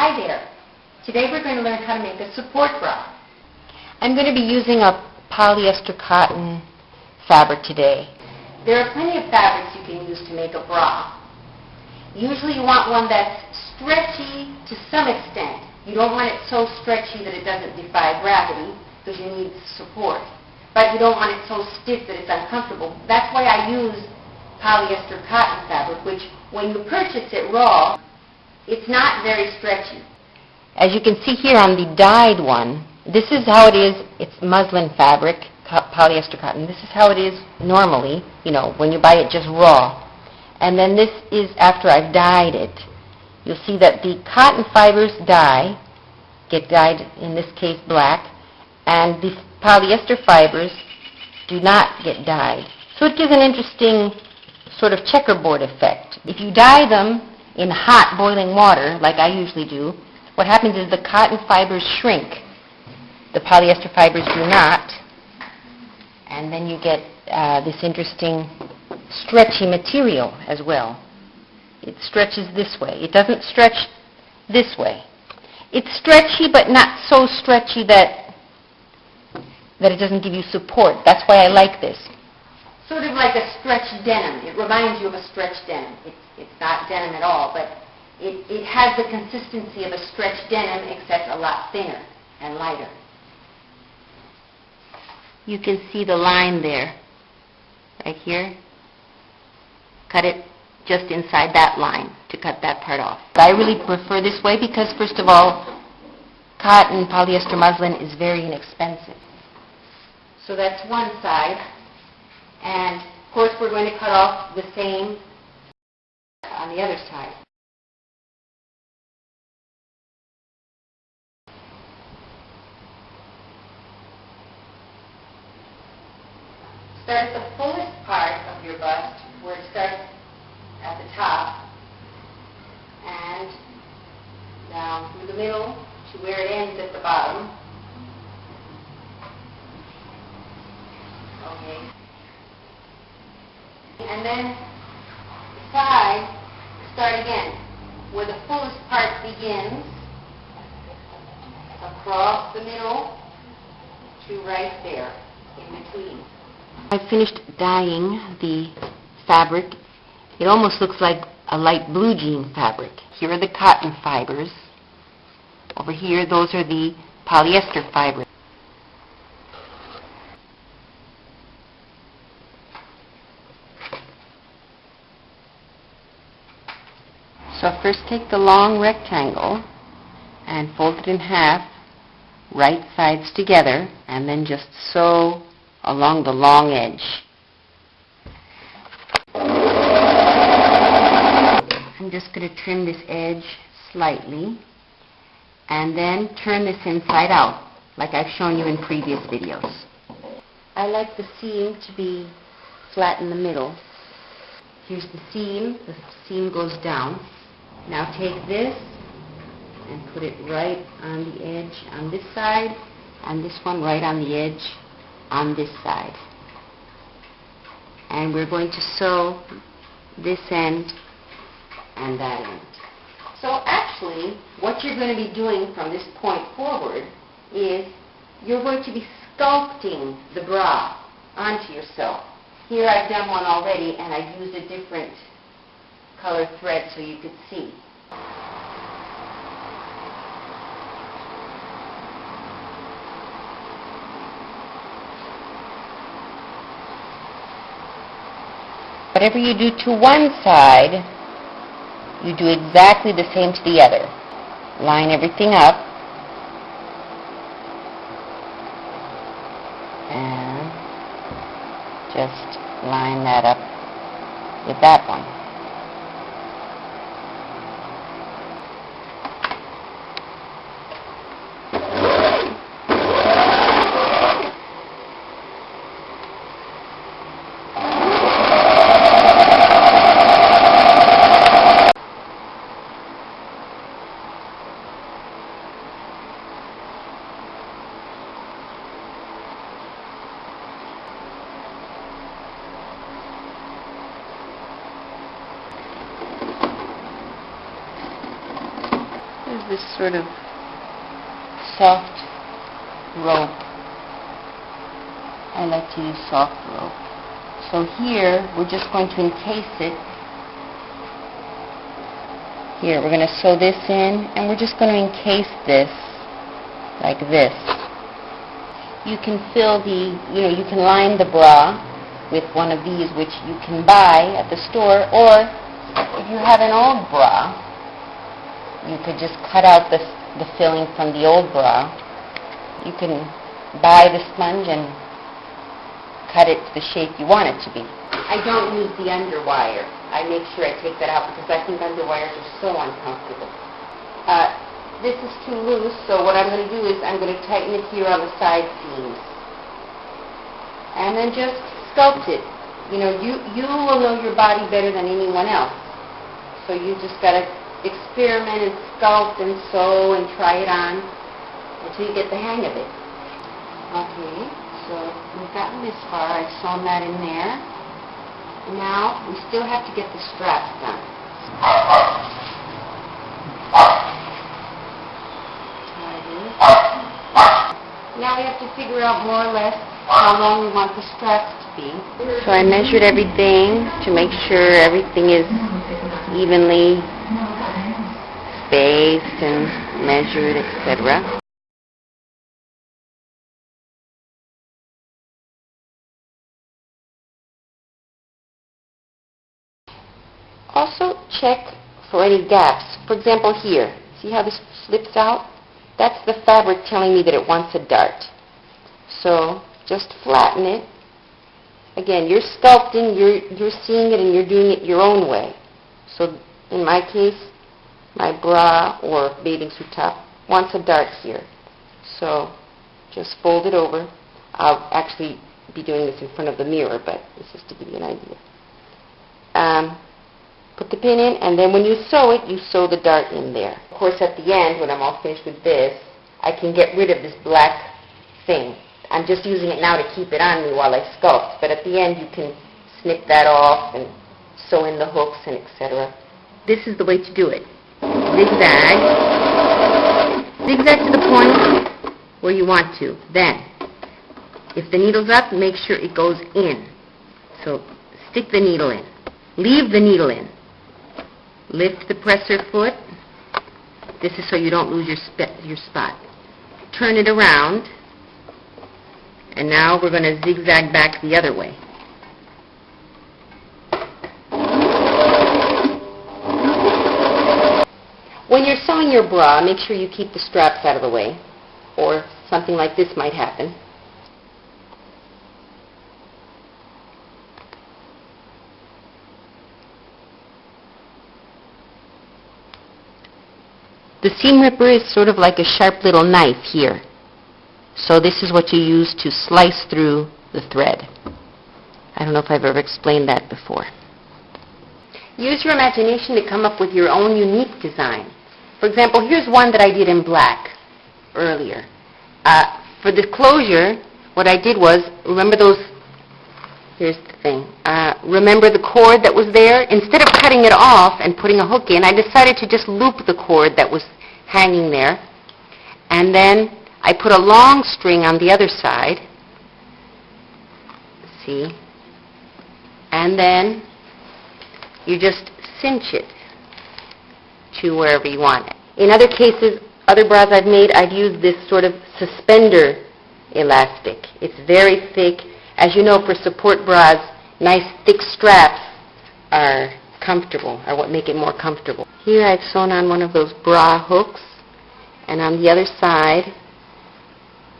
Hi there. Today we're going to learn how to make a support bra. I'm going to be using a polyester cotton fabric today. There are plenty of fabrics you can use to make a bra. Usually you want one that's stretchy to some extent. You don't want it so stretchy that it doesn't defy gravity because you need support. But you don't want it so stiff that it's uncomfortable. That's why I use polyester cotton fabric, which when you purchase it raw, it's not very stretchy. As you can see here on the dyed one, this is how it is. It's muslin fabric, polyester cotton. This is how it is normally, you know, when you buy it just raw. And then this is after I've dyed it. You'll see that the cotton fibers dye, get dyed, in this case black, and the polyester fibers do not get dyed. So it gives an interesting sort of checkerboard effect. If you dye them in hot boiling water, like I usually do, what happens is the cotton fibers shrink. The polyester fibers do not. And then you get uh, this interesting stretchy material as well. It stretches this way. It doesn't stretch this way. It's stretchy, but not so stretchy that that it doesn't give you support. That's why I like this. Sort of like a stretched denim. It reminds you of a stretched denim. It's, it's not denim at all, but it, it has the consistency of a stretched denim except a lot thinner and lighter. You can see the line there, right here. Cut it just inside that line to cut that part off. I really prefer this way because, first of all, cotton, polyester muslin is very inexpensive. So that's one side. We're going to cut off the same on the other side. Start at the fullest part of your bust, where it starts at the top, and down through the middle to where it ends at the bottom. Okay. And then the side, start again, where the fullest part begins, across the middle to right there, in between. I finished dyeing the fabric. It almost looks like a light blue jean fabric. Here are the cotton fibers. Over here, those are the polyester fibers. So first take the long rectangle and fold it in half, right sides together, and then just sew along the long edge. I'm just going to trim this edge slightly and then turn this inside out like I've shown you in previous videos. I like the seam to be flat in the middle. Here's the seam. The seam goes down. Now take this and put it right on the edge on this side and this one right on the edge on this side. And we're going to sew this end and that end. So actually, what you're going to be doing from this point forward is you're going to be sculpting the bra onto yourself. Here I've done one already and I've used a different color thread so you could see. Whatever you do to one side, you do exactly the same to the other. Line everything up. And just line that up with that one. Is this sort of soft rope. I like to use soft rope. So here, we're just going to encase it. Here, we're going to sew this in, and we're just going to encase this like this. You can fill the, you know, you can line the bra with one of these, which you can buy at the store, or if you have an old bra, you could just cut out the, the filling from the old bra. You can buy the sponge and cut it to the shape you want it to be. I don't use the underwire. I make sure I take that out because I think underwires are so uncomfortable. Uh, this is too loose, so what I'm going to do is I'm going to tighten it here on the side seams. And then just sculpt it. You know, you, you will know your body better than anyone else. So you just got to experiment and sculpt and sew and try it on until you get the hang of it. Okay, so we've gotten this far. I've sewn that in there. Now, we still have to get the straps done. Now we have to figure out more or less how long we want the straps to be. So I measured everything to make sure everything is evenly spaced and measured, etc. Also check for any gaps. For example, here, see how this slips out? That's the fabric telling me that it wants a dart. So just flatten it. Again, you're sculpting, you're, you're seeing it and you're doing it your own way. So in my case, my bra or bathing suit top wants a dart here. So just fold it over. I'll actually be doing this in front of the mirror, but this is to give you an idea. Um, put the pin in, and then when you sew it, you sew the dart in there. Of course, at the end, when I'm all finished with this, I can get rid of this black thing. I'm just using it now to keep it on me while I sculpt, but at the end you can snip that off and sew in the hooks and etc. This is the way to do it. Zigzag. Zigzag to the point where you want to. Then, if the needle's up, make sure it goes in. So stick the needle in. Leave the needle in. Lift the presser foot. This is so you don't lose your, spe- your spot. Turn it around. And now we're going to zigzag back the other way. When you're sewing your bra, make sure you keep the straps out of the way, or something like this might happen. The seam ripper is sort of like a sharp little knife here. So this is what you use to slice through the thread. I don't know if I've ever explained that before. Use your imagination to come up with your own unique design. For example, here's one that I did in black earlier. Uh, for the closure, what I did was, remember those, here's the thing, uh, remember the cord that was there? Instead of cutting it off and putting a hook in, I decided to just loop the cord that was hanging there. And then I put a long string on the other side. See? And then you just cinch it to wherever you want it. In other cases, other bras I've made, I've used this sort of suspender elastic. It's very thick. As you know, for support bras, nice thick straps are comfortable, are what make it more comfortable. Here I've sewn on one of those bra hooks, and on the other side,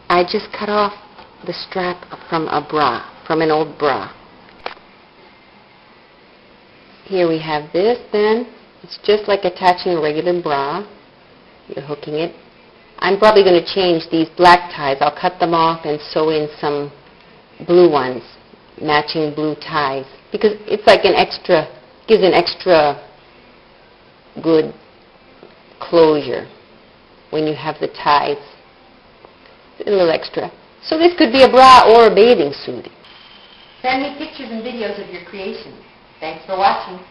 I just cut off the strap from a bra, from an old bra. Here we have this then. It's just like attaching a regular bra. You're hooking it. I'm probably going to change these black ties. I'll cut them off and sew in some blue ones, matching blue ties. Because it's like an extra, gives an extra good closure when you have the ties. A little extra. So this could be a bra or a bathing suit. Send me pictures and videos of your creations. Thanks for watching.